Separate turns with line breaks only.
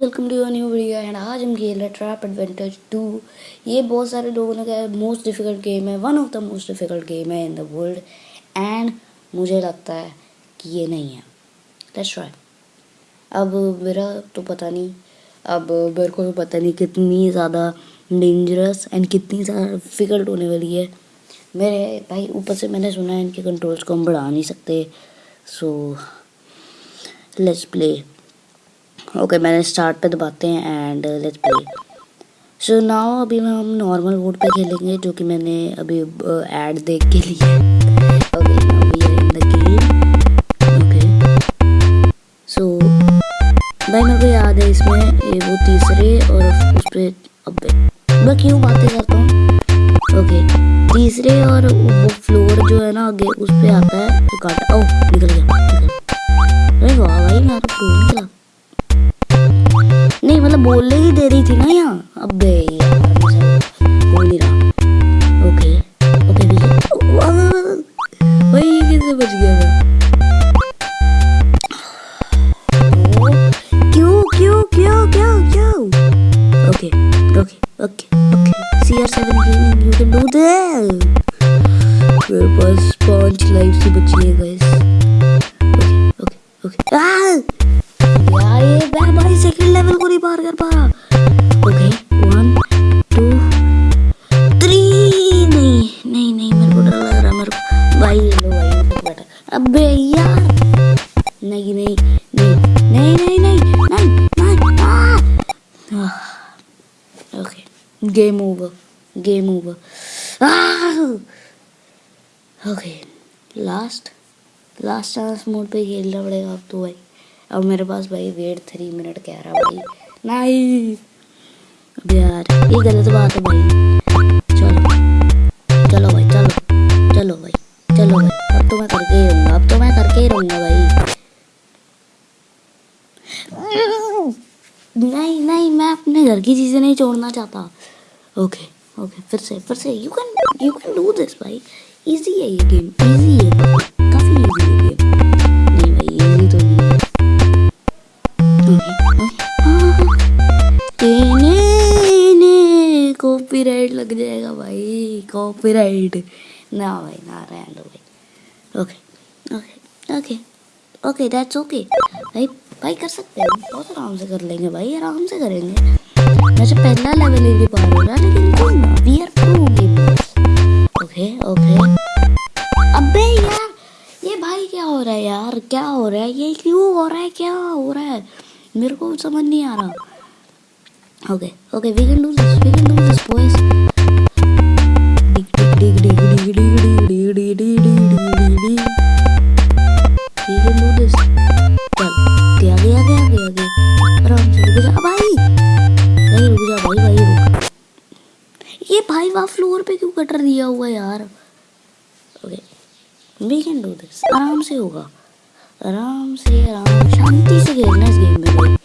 Welcome to new video and आज हम खेल रहे ट्रैप एडवेंचर टू ये बहुत सारे लोगों ने कहा मोस्ट डिफ़िकल्ट गेम है one of the most difficult game है इन द वर्ल्ड एंड मुझे लगता है कि ये नहीं है। लेट्स ट्राई अब मेरा तो पता नहीं, अब मेरे को तो पता नहीं कितनी ज़्यादा डेंजरस एंड कितनी ज़्यादा डिफ़िकल्ट होने वाली है। मेरे भाई, ऊपर से मैंने सुना है इनके कंट्रोल्स को हम बढ़ा नहीं सकते। सो लेट्स प्ले ओके मैंने स्टार्ट पे दबाते हैं and let's play so now अभी हम नॉर्मल वोड पे खेलेंगे जो कि मैंने अभी ऐड देख के लिए सो भाई मेरे को याद है इसमें ये वो तीसरे और उस पर अब मैं क्यों बातें करता हूँ? ओके तीसरे और वो फ्लोर जो है ना, आगे उस पर आता है तो काटा थी ना यहाँ अबे रहा ओके ओके भाई ये कैसे बच गया मैं? क्यों क्यों क्यों क्यों क्यों? Okay okay okay okay. CR7 gaming, you can do that मेरे पास पाँच लाइफ से बची है गाइस ओके ओके ओके। यार, ये मैं भाई सेकंड लेवल को नहीं पार कर पा रहा। नहीं नहीं नहीं नहीं नहीं okay game over game over okay last last chance mode पे खेलना पड़ेगा अब तो भाई। अब मेरे पास भाई वेट थ्री मिनट कह रहा भाई। नहीं यार, ये गलत बात है भाई। अपने घर की चीज़ें नहीं छोड़ना चाहता। ओके ओके फिर से फिर से you can you can do this भाई। इजी है ये गेम इजी है। काफ़ी इजी है गेम नहीं भाई इजी तो नहीं है। कॉपीराइट लग जाएगा भाई कॉपीराइट ना भाई, ना रहने दो भाई। Okay okay okay okay that's okay भाई भाई कर सकते हैं। बहुत आराम से कर लेंगे भाई, आराम से करेंगे। वैसे पहला लेवल ही नहीं पा रहा लेकिन कोई ना we are pro okay okay अबे यार, ये भाई क्या हो रहा है यार? क्या हो रहा है? ये क्यों हो रहा है? क्या हो रहा है? मेरे को समझ नहीं आ रहा। Okay okay we can do this we can do this boys ये भाई वहाँ फ्लोर पे क्यों कटर दिया हुआ यार? Okay we can do this आराम से होगा। आराम से, आराम शांति से खेलना इस गेम में